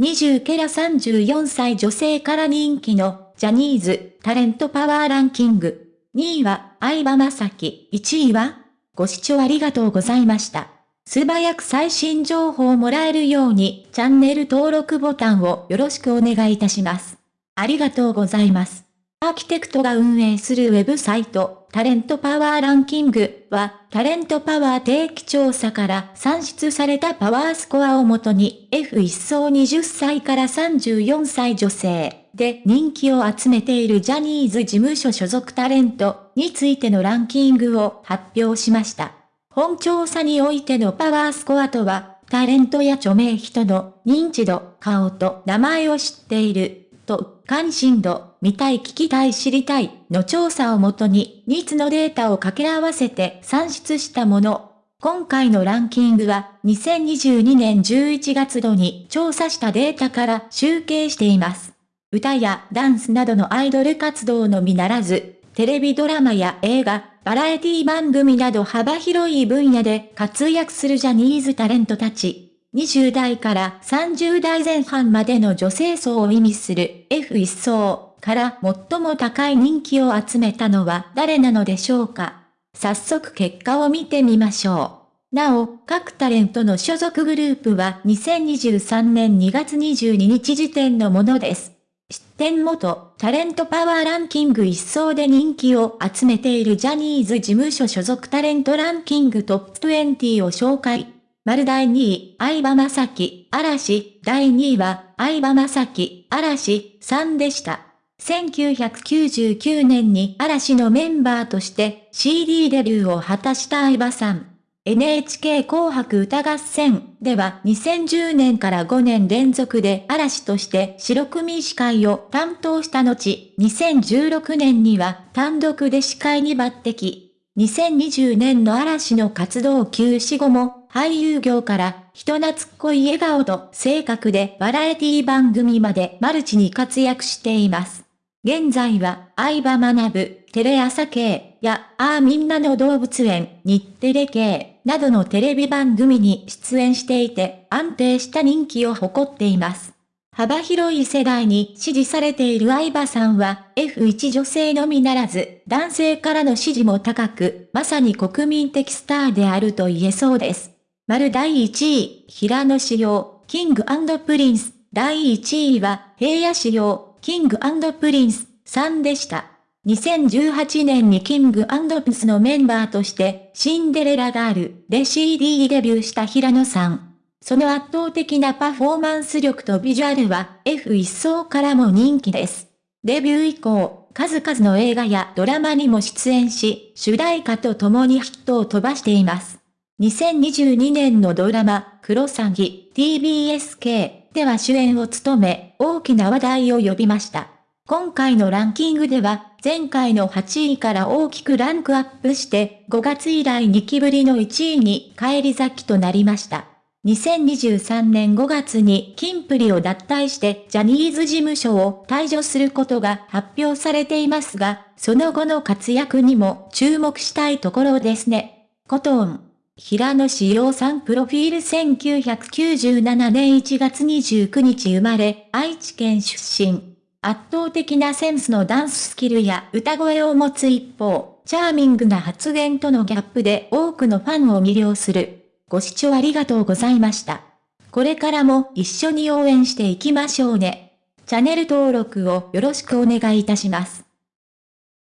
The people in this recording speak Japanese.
20ケラ34歳女性から人気のジャニーズタレントパワーランキング。2位は相葉雅紀、1位はご視聴ありがとうございました。素早く最新情報をもらえるようにチャンネル登録ボタンをよろしくお願いいたします。ありがとうございます。アーキテクトが運営するウェブサイト、タレントパワーランキングは、タレントパワー定期調査から算出されたパワースコアをもとに、F1 層20歳から34歳女性で人気を集めているジャニーズ事務所所属タレントについてのランキングを発表しました。本調査においてのパワースコアとは、タレントや著名人の認知度、顔と名前を知っていると、関心度、見たい聞きたい知りたいの調査をもとに、2つのデータを掛け合わせて算出したもの。今回のランキングは、2022年11月度に調査したデータから集計しています。歌やダンスなどのアイドル活動のみならず、テレビドラマや映画、バラエティ番組など幅広い分野で活躍するジャニーズタレントたち。20代から30代前半までの女性層を意味する F1 層から最も高い人気を集めたのは誰なのでしょうか？早速結果を見てみましょう。なお、各タレントの所属グループは2023年2月22日時点のものです。出展元タレントパワーランキング一層で人気を集めているジャニーズ事務所所属タレントランキングトップ20を紹介。丸第2位、相葉雅紀、嵐、第2位は、相葉雅紀、嵐、さんでした。1999年に嵐のメンバーとして CD デビューを果たした相葉さん。NHK 紅白歌合戦では2010年から5年連続で嵐として白組司会を担当した後、2016年には単独で司会に抜擢。2020年の嵐の活動休止後も、俳優業から人懐っこい笑顔と性格でバラエティ番組までマルチに活躍しています。現在は、相葉学テレ朝系や、ああみんなの動物園、日テレ系などのテレビ番組に出演していて、安定した人気を誇っています。幅広い世代に支持されている相葉さんは F1 女性のみならず男性からの支持も高く、まさに国民的スターであると言えそうです。丸第1位、平野紫耀、King & Prince。第1位は平野紫耀、King & Prince さんでした。2018年に King & Prince のメンバーとしてシンデレラガールで CD デビューした平野さん。その圧倒的なパフォーマンス力とビジュアルは F1 層からも人気です。デビュー以降、数々の映画やドラマにも出演し、主題歌と共にヒットを飛ばしています。2022年のドラマ、クロサギ TBSK では主演を務め、大きな話題を呼びました。今回のランキングでは、前回の8位から大きくランクアップして、5月以来2期ぶりの1位に返り咲きとなりました。2023年5月にキンプリを脱退してジャニーズ事務所を退場することが発表されていますが、その後の活躍にも注目したいところですね。コトーン。平野志陽さんプロフィール1997年1月29日生まれ、愛知県出身。圧倒的なセンスのダンススキルや歌声を持つ一方、チャーミングな発言とのギャップで多くのファンを魅了する。ご視聴ありがとうございました。これからも一緒に応援していきましょうね。チャンネル登録をよろしくお願いいたします。